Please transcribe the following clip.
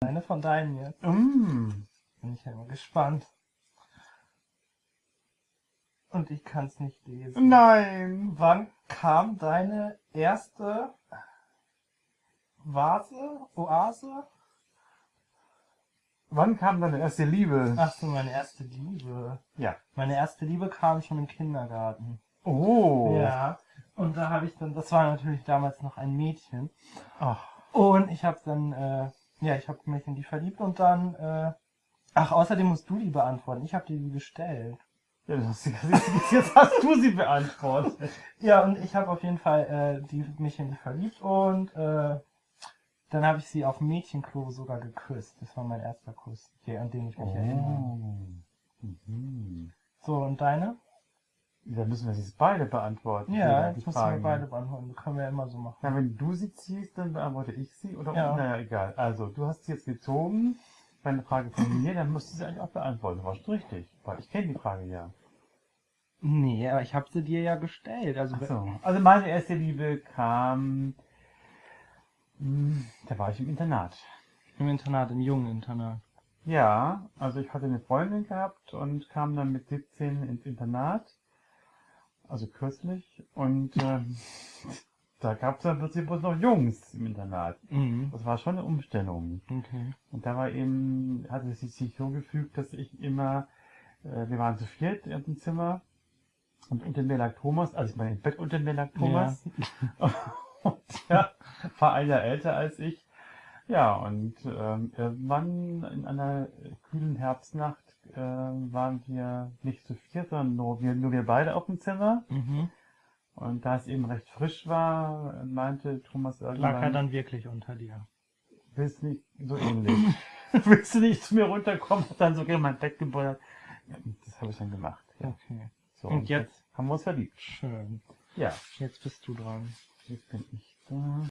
Eine von deinen jetzt. Mm. Bin ich ja immer gespannt. Und ich kann es nicht lesen. Nein. Wann kam deine erste Vase, Oase? Wann kam deine erste Liebe? Ach so, meine erste Liebe. Ja. Meine erste Liebe kam schon im Kindergarten. Oh. Ja. Und da habe ich dann, das war natürlich damals noch ein Mädchen. Ach. Und ich habe dann, äh, ja, ich habe mich in die verliebt und dann, äh, ach, außerdem musst du die beantworten. Ich habe dir die gestellt. Ja, das, jetzt, jetzt hast du sie beantwortet. Ja, und ich habe auf jeden Fall äh, die, mich in die verliebt und äh, dann habe ich sie auf Mädchenklo sogar geküsst. Das war mein erster Kuss, der, an den ich mich erinnere. Oh. Mhm. So, und deine? Dann müssen wir sie jetzt beide beantworten. Ja, jetzt müssen wir beide beantworten. Das können wir ja immer so machen. Na, wenn du sie ziehst, dann beantworte ich sie oder Ja. naja, egal. Also, du hast sie jetzt gezogen. Bei einer Frage von mir, dann musst du sie eigentlich auch beantworten. Das war richtig. Weil ich kenne die Frage ja. Nee, aber ich habe sie dir ja gestellt. Also, so. Also meine erste Liebe kam, hm, da war ich im Internat. im Internat, im jungen Internat. Ja, also ich hatte eine Freundin gehabt und kam dann mit 17 ins Internat. Also kürzlich. Und ähm, da gab es dann plötzlich bloß noch Jungs im Internat. Mhm. Das war schon eine Umstellung. Okay. Und da war eben, hatte es sich so gefügt, dass ich immer, äh, wir waren zu viert in dem Zimmer. Und unter mir lag Thomas, also ich meine im Bett unter mir lag Thomas. Und ja, war ein Jahr älter als ich. Ja, und ähm, irgendwann in einer kühlen Herbstnacht äh, waren wir nicht zu viert, sondern nur wir, nur wir beide auf dem Zimmer. Mhm. Und da es eben recht frisch war, meinte Thomas irgendwann, Lag er dann wirklich unter dir? willst nicht so ähnlich. willst du nicht zu mir runterkommen? Hat dann so gegen mein Bett gebuddert. Ja, das habe ich dann gemacht. Ja. Okay. So, Und jetzt? haben wir uns verliebt. Schön. Ja, Jetzt bist du dran. jetzt bin ich da.